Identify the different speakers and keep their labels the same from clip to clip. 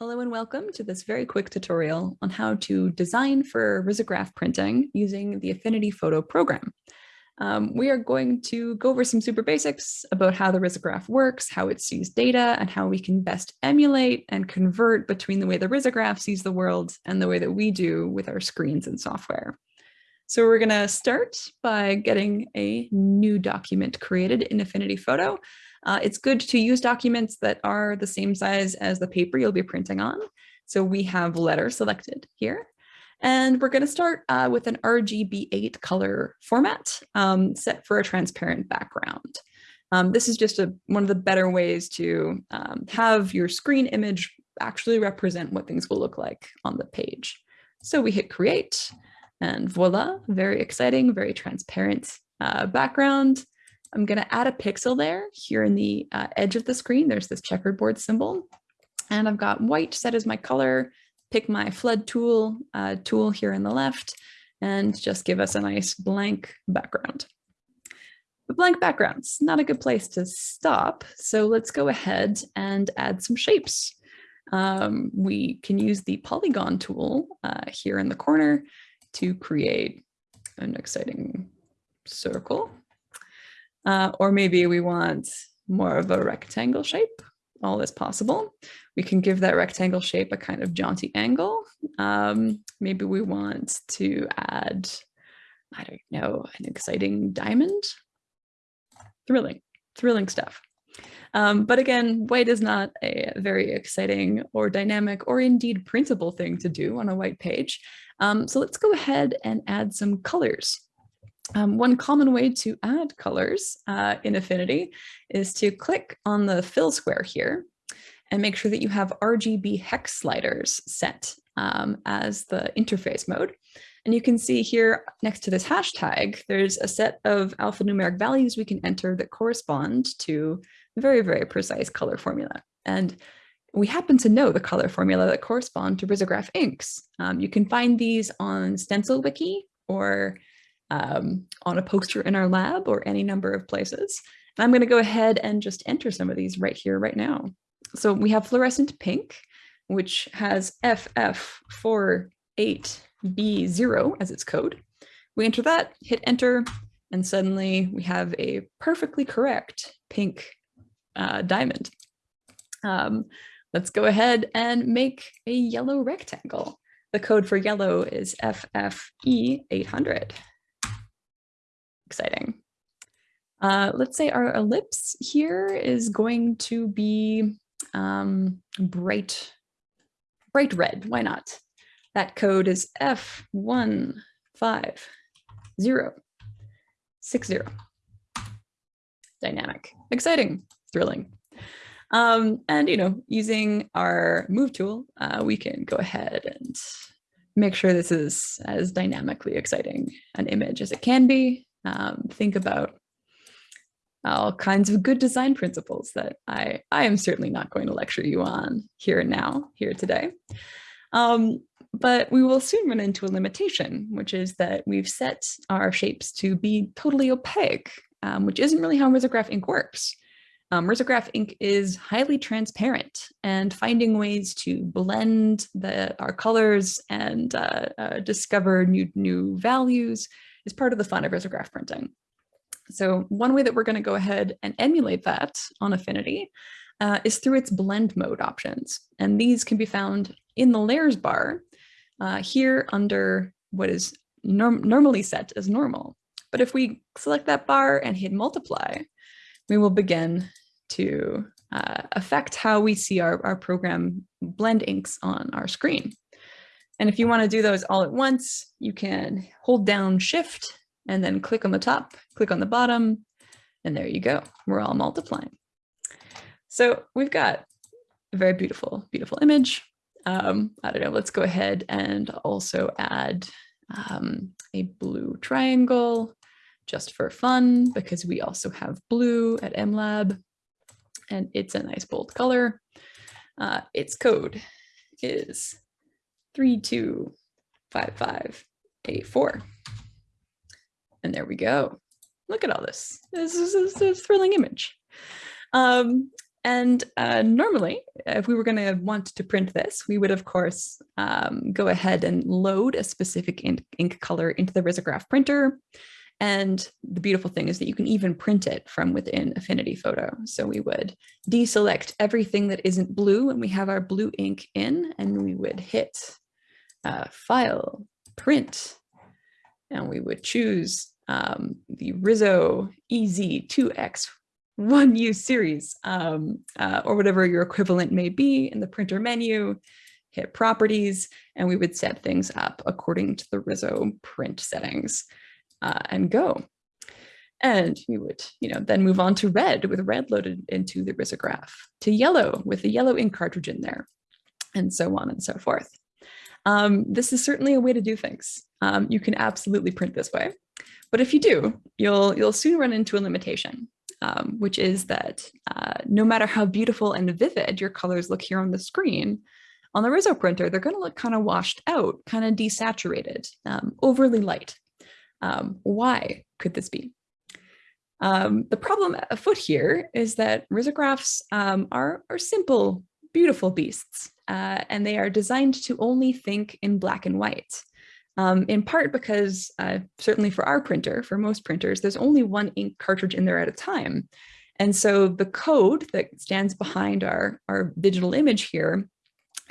Speaker 1: Hello and welcome to this very quick tutorial on how to design for risograph printing using the Affinity Photo program. Um, we are going to go over some super basics about how the risograph works, how it sees data, and how we can best emulate and convert between the way the risograph sees the world and the way that we do with our screens and software. So we're going to start by getting a new document created in Affinity Photo. Uh, it's good to use documents that are the same size as the paper you'll be printing on. So we have letter selected here. And we're going to start uh, with an RGB8 color format um, set for a transparent background. Um, this is just a, one of the better ways to um, have your screen image actually represent what things will look like on the page. So we hit create and voila, very exciting, very transparent uh, background. I'm going to add a pixel there here in the uh, edge of the screen. There's this checkerboard symbol and I've got white set as my color. Pick my flood tool uh, tool here in the left and just give us a nice blank background. The blank background's not a good place to stop. So let's go ahead and add some shapes. Um, we can use the polygon tool uh, here in the corner to create an exciting circle uh, or maybe we want more of a rectangle shape, all is possible. We can give that rectangle shape a kind of jaunty angle. Um, maybe we want to add, I don't know, an exciting diamond. Thrilling, thrilling stuff. Um, but again, white is not a very exciting or dynamic or indeed printable thing to do on a white page. Um, so let's go ahead and add some colors. Um, one common way to add colors uh, in Affinity is to click on the fill square here and make sure that you have RGB hex sliders set um, as the interface mode. And you can see here next to this hashtag, there's a set of alphanumeric values we can enter that correspond to very, very precise color formula. And we happen to know the color formula that correspond to risograph inks. Um, you can find these on Stencil Wiki or um, on a poster in our lab or any number of places. And I'm going to go ahead and just enter some of these right here, right now. So we have fluorescent pink, which has FF48B0 as its code. We enter that, hit enter, and suddenly we have a perfectly correct pink uh, diamond. Um, let's go ahead and make a yellow rectangle. The code for yellow is FFE800 exciting. Uh, let's say our ellipse here is going to be um, bright, bright red. Why not? That code is F15060. Dynamic, exciting, thrilling. Um, and, you know, using our move tool, uh, we can go ahead and make sure this is as dynamically exciting an image as it can be um, think about all kinds of good design principles that I, I am certainly not going to lecture you on here and now, here today. Um, but we will soon run into a limitation, which is that we've set our shapes to be totally opaque, um, which isn't really how risograph ink works. Um, risograph ink is highly transparent and finding ways to blend the, our colors and uh, uh, discover new, new values is part of the fun of risograph printing. So one way that we're going to go ahead and emulate that on Affinity uh, is through its blend mode options. And these can be found in the layers bar uh, here under what is norm normally set as normal. But if we select that bar and hit multiply, we will begin to uh, affect how we see our, our program blend inks on our screen. And if you want to do those all at once, you can hold down shift and then click on the top, click on the bottom, and there you go. We're all multiplying. So we've got a very beautiful, beautiful image. Um, I don't know, let's go ahead and also add um, a blue triangle just for fun because we also have blue at MLab and it's a nice bold color. Uh, its code is 325584. And there we go. Look at all this. This is, this is a thrilling image. Um, And uh, normally, if we were going to want to print this, we would, of course, um, go ahead and load a specific ink, ink color into the risograph printer. And the beautiful thing is that you can even print it from within Affinity Photo. So we would deselect everything that isn't blue and we have our blue ink in and we would hit uh, File, Print, and we would choose um, the Riso EZ2X one use series um, uh, or whatever your equivalent may be in the printer menu, hit properties, and we would set things up according to the Riso print settings uh, and go. And we would, you know, then move on to red with red loaded into the risograph, to yellow with the yellow ink cartridge in there, and so on and so forth. Um, this is certainly a way to do things. Um, you can absolutely print this way. But if you do, you'll, you'll soon run into a limitation um, which is that uh, no matter how beautiful and vivid your colors look here on the screen, on the Riso printer, they're going to look kind of washed out, kind of desaturated, um, overly light. Um, why could this be? Um, the problem afoot here is that risographs um, are, are simple, beautiful beasts, uh, and they are designed to only think in black and white um, in part because uh, certainly for our printer, for most printers, there's only one ink cartridge in there at a time. And so the code that stands behind our, our digital image here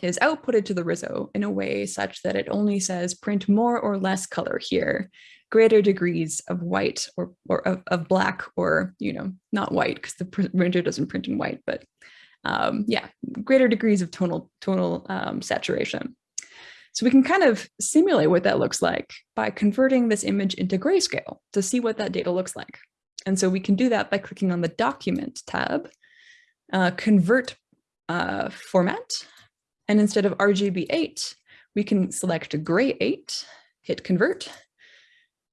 Speaker 1: is outputted to the Riso in a way such that it only says print more or less color here, greater degrees of white or, or of, of black or, you know, not white because the printer doesn't print in white, but um, yeah, greater degrees of tonal, tonal um, saturation. So we can kind of simulate what that looks like by converting this image into grayscale to see what that data looks like. And so we can do that by clicking on the document tab, uh, convert uh, format, and instead of RGB8, we can select gray 8, hit convert,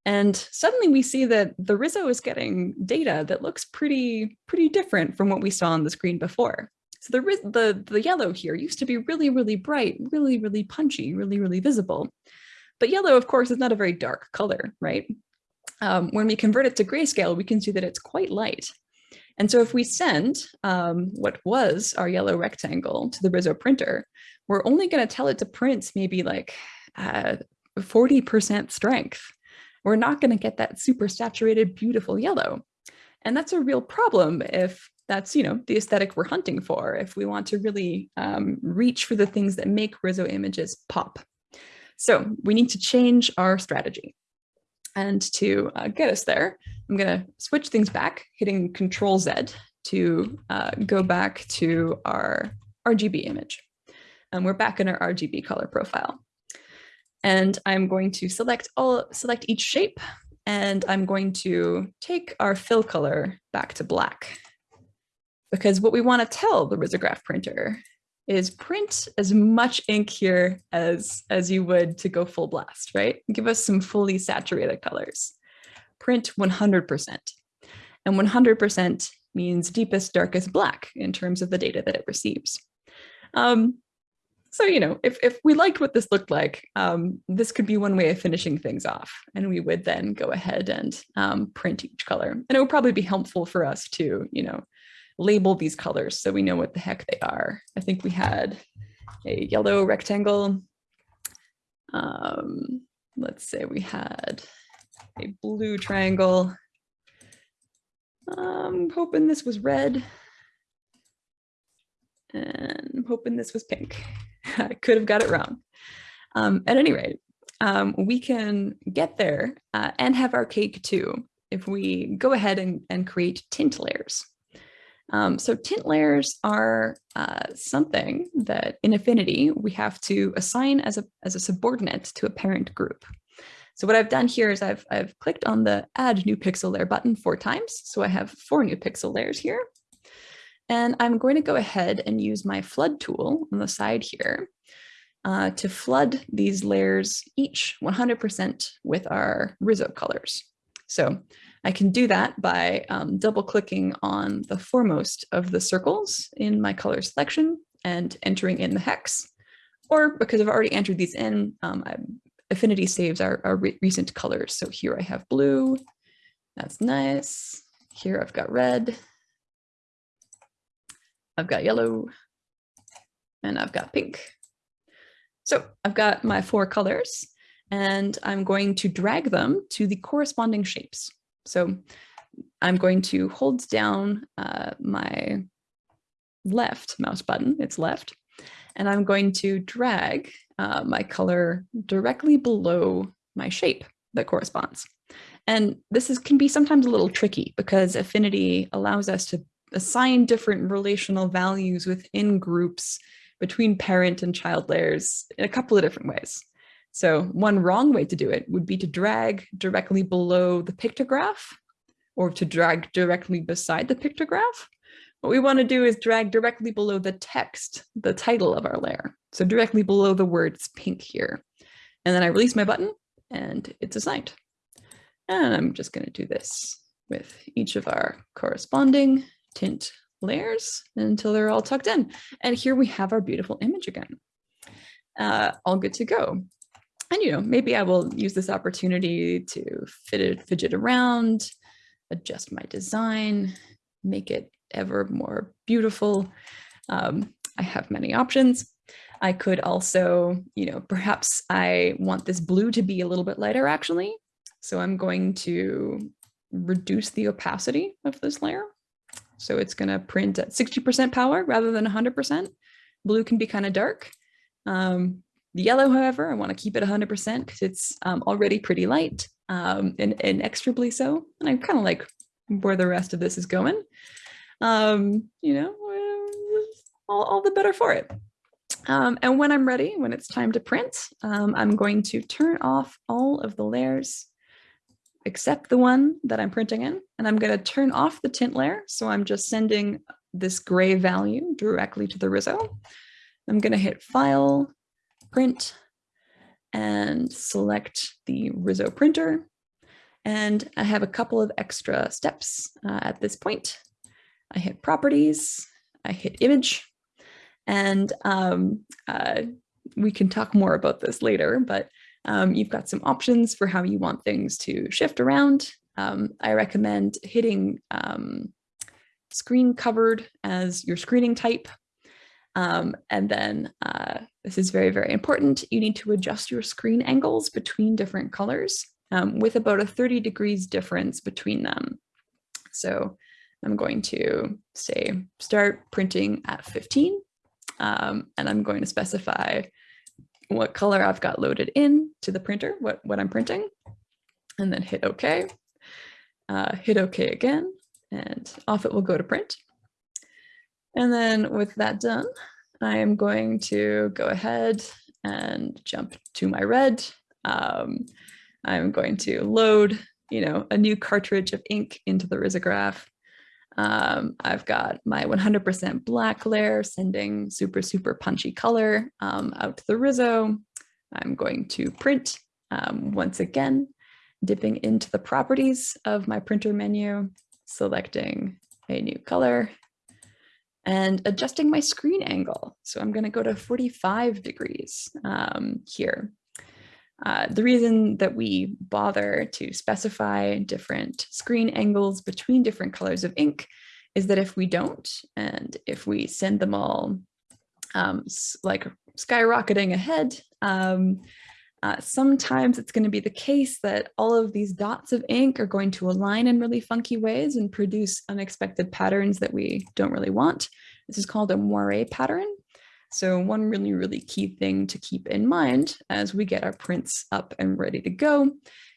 Speaker 1: and suddenly we see that the Riso is getting data that looks pretty, pretty different from what we saw on the screen before. So the, the, the yellow here used to be really, really bright, really, really punchy, really, really visible. But yellow, of course, is not a very dark color, right? Um, when we convert it to grayscale, we can see that it's quite light. And so if we send um, what was our yellow rectangle to the Riso printer, we're only going to tell it to print maybe like 40% uh, strength. We're not going to get that super saturated, beautiful yellow. And that's a real problem if that's you know the aesthetic we're hunting for if we want to really um, reach for the things that make Riso images pop. So we need to change our strategy. And to uh, get us there, I'm going to switch things back, hitting Control Z to uh, go back to our RGB image. And we're back in our RGB color profile. And I'm going to select all select each shape, and I'm going to take our fill color back to black because what we want to tell the risograph printer is print as much ink here as, as you would to go full blast, right? Give us some fully saturated colors. Print 100%. And 100% means deepest, darkest black in terms of the data that it receives. Um, so, you know, if, if we liked what this looked like, um, this could be one way of finishing things off. And we would then go ahead and um, print each color. And it would probably be helpful for us to, you know, label these colors so we know what the heck they are. I think we had a yellow rectangle. Um, let's say we had a blue triangle. I'm hoping this was red. And I'm hoping this was pink. I could have got it wrong. Um, at any rate, um, we can get there uh, and have our cake too if we go ahead and, and create tint layers. Um, so tint layers are uh, something that in Affinity we have to assign as a, as a subordinate to a parent group. So what I've done here is I've, I've clicked on the add new pixel layer button four times. So I have four new pixel layers here. And I'm going to go ahead and use my flood tool on the side here uh, to flood these layers each 100% with our Riso colors. So I can do that by um, double clicking on the foremost of the circles in my color selection and entering in the hex. Or because I've already entered these in, um, Affinity saves our, our re recent colors. So here I have blue, that's nice. Here I've got red. I've got yellow, and I've got pink. So I've got my four colors and I'm going to drag them to the corresponding shapes. So I'm going to hold down uh, my left mouse button, it's left, and I'm going to drag uh, my color directly below my shape that corresponds. And this is, can be sometimes a little tricky because affinity allows us to assign different relational values within groups between parent and child layers in a couple of different ways. So one wrong way to do it would be to drag directly below the pictograph or to drag directly beside the pictograph. What we want to do is drag directly below the text, the title of our layer. So directly below the words pink here. And then I release my button and it's assigned. And I'm just going to do this with each of our corresponding tint layers until they're all tucked in. And here we have our beautiful image again. Uh, all good to go. And, you know, maybe I will use this opportunity to fit it, fidget around, adjust my design, make it ever more beautiful. Um, I have many options. I could also, you know, perhaps I want this blue to be a little bit lighter actually. So I'm going to reduce the opacity of this layer. So it's going to print at 60% power rather than 100%. Blue can be kind of dark. Um, the yellow, however, I want to keep it 100% because it's um, already pretty light um, and, and so. And I kind of like where the rest of this is going. Um, you know, all, all the better for it. Um, and when I'm ready, when it's time to print, um, I'm going to turn off all of the layers except the one that I'm printing in, and I'm going to turn off the tint layer. So I'm just sending this gray value directly to the Riso. I'm going to hit File, Print, and select the Riso printer. And I have a couple of extra steps uh, at this point. I hit Properties, I hit Image, and um, uh, we can talk more about this later, but um, you've got some options for how you want things to shift around. Um, I recommend hitting um, screen covered as your screening type. Um, and then uh, this is very, very important. You need to adjust your screen angles between different colors um, with about a 30 degrees difference between them. So I'm going to say start printing at 15 um, and I'm going to specify what color I've got loaded in to the printer, what, what I'm printing, and then hit OK. Uh, hit OK again, and off it will go to print. And then with that done, I am going to go ahead and jump to my red. Um, I'm going to load, you know, a new cartridge of ink into the risograph. Um, I've got my 100% black layer sending super, super punchy color um, out to the Riso. I'm going to print um, once again, dipping into the properties of my printer menu, selecting a new color and adjusting my screen angle. So I'm going to go to 45 degrees um, here. Uh, the reason that we bother to specify different screen angles between different colors of ink is that if we don't, and if we send them all um, like skyrocketing ahead, um, uh, sometimes it's going to be the case that all of these dots of ink are going to align in really funky ways and produce unexpected patterns that we don't really want. This is called a moire pattern. So one really, really key thing to keep in mind as we get our prints up and ready to go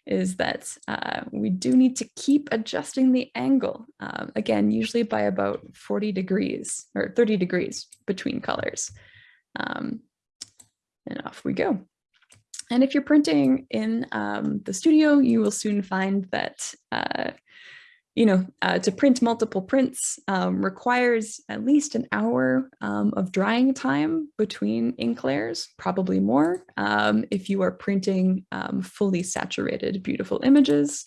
Speaker 1: is that uh, we do need to keep adjusting the angle, um, again, usually by about 40 degrees or 30 degrees between colors. Um, and off we go. And if you're printing in um, the studio, you will soon find that uh, you know, uh, to print multiple prints um, requires at least an hour um, of drying time between ink layers, probably more, um, if you are printing um, fully saturated, beautiful images,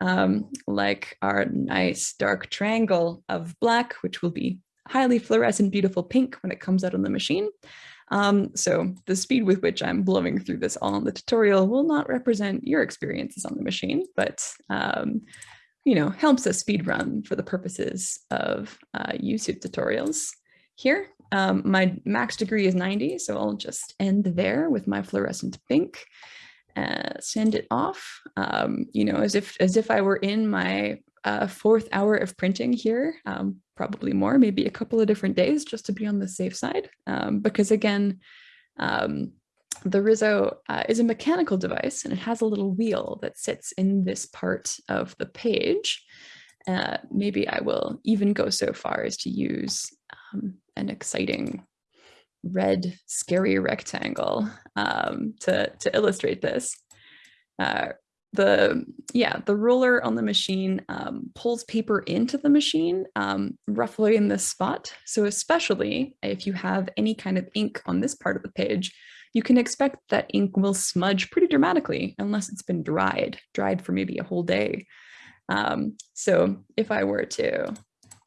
Speaker 1: um, like our nice dark triangle of black, which will be highly fluorescent, beautiful pink when it comes out on the machine. Um, so the speed with which I'm blowing through this all in the tutorial will not represent your experiences on the machine, but um, you know, helps us speed run for the purposes of uh, YouTube tutorials. here. Um, my max degree is 90, so I'll just end there with my fluorescent pink. Uh, send it off, um, you know, as if as if I were in my uh, fourth hour of printing here, um, probably more, maybe a couple of different days just to be on the safe side. Um, because again, um, the Riso uh, is a mechanical device and it has a little wheel that sits in this part of the page. Uh, maybe I will even go so far as to use um, an exciting red scary rectangle um, to, to illustrate this. Uh, the yeah the ruler on the machine um, pulls paper into the machine um, roughly in this spot. So especially if you have any kind of ink on this part of the page you can expect that ink will smudge pretty dramatically unless it's been dried dried for maybe a whole day. Um, so if I were to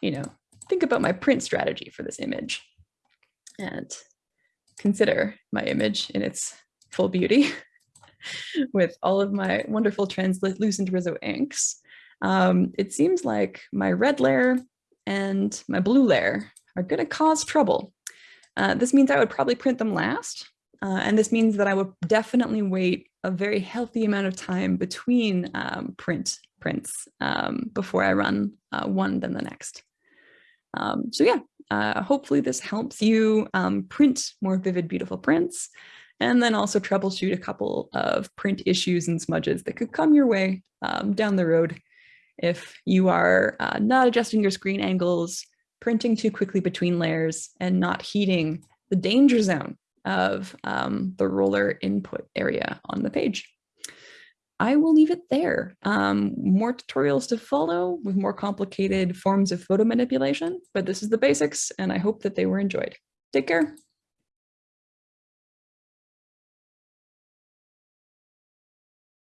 Speaker 1: you know think about my print strategy for this image and consider my image in its full beauty with all of my wonderful translucent Riso inks. Um, it seems like my red layer and my blue layer are going to cause trouble. Uh, this means I would probably print them last. Uh, and this means that I would definitely wait a very healthy amount of time between um, print prints um, before I run uh, one then the next. Um, so yeah, uh, hopefully this helps you um, print more vivid, beautiful prints and then also troubleshoot a couple of print issues and smudges that could come your way um, down the road if you are uh, not adjusting your screen angles, printing too quickly between layers, and not heating the danger zone of um, the roller input area on the page. I will leave it there. Um, more tutorials to follow with more complicated forms of photo manipulation, but this is the basics and I hope that they were enjoyed. Take care.